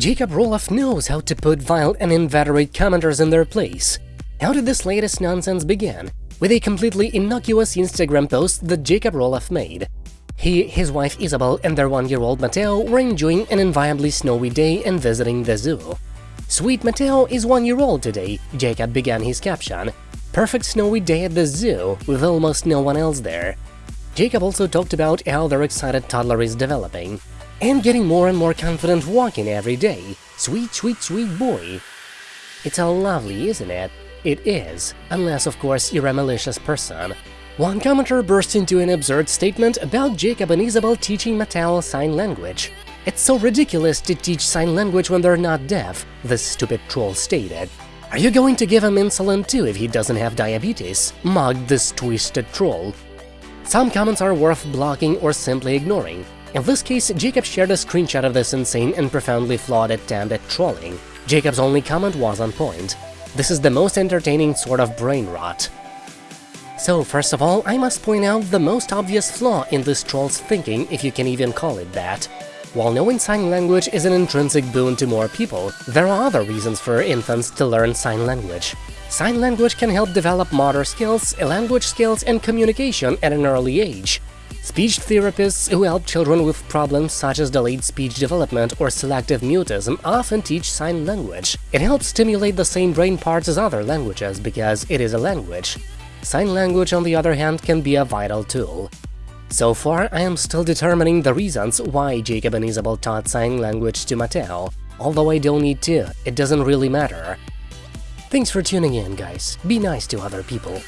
Jacob Roloff knows how to put vile and inveterate commenters in their place. How did this latest nonsense begin? With a completely innocuous Instagram post that Jacob Roloff made. He, his wife Isabel and their one-year-old Matteo were enjoying an invariably snowy day and visiting the zoo. Sweet Matteo is one year old today, Jacob began his caption. Perfect snowy day at the zoo, with almost no one else there. Jacob also talked about how their excited toddler is developing and getting more and more confident walking every day. Sweet, sweet, sweet boy. It's all lovely, isn't it? It is, unless of course you're a malicious person. One commenter burst into an absurd statement about Jacob and Isabel teaching Matteo sign language. It's so ridiculous to teach sign language when they're not deaf, the stupid troll stated. Are you going to give him insulin too if he doesn't have diabetes? Mugged this twisted troll. Some comments are worth blocking or simply ignoring. In this case, Jacob shared a screenshot of this insane and profoundly flawed attempt at trolling. Jacob's only comment was on point. This is the most entertaining sort of brain rot. So, first of all, I must point out the most obvious flaw in this troll's thinking, if you can even call it that. While knowing sign language is an intrinsic boon to more people, there are other reasons for infants to learn sign language. Sign language can help develop motor skills, language skills, and communication at an early age. Speech therapists who help children with problems such as delayed speech development or selective mutism often teach sign language. It helps stimulate the same brain parts as other languages because it is a language. Sign language, on the other hand, can be a vital tool. So far, I am still determining the reasons why Jacob and Isabel taught sign language to Matteo. Although I don't need to, it doesn't really matter. Thanks for tuning in, guys. Be nice to other people.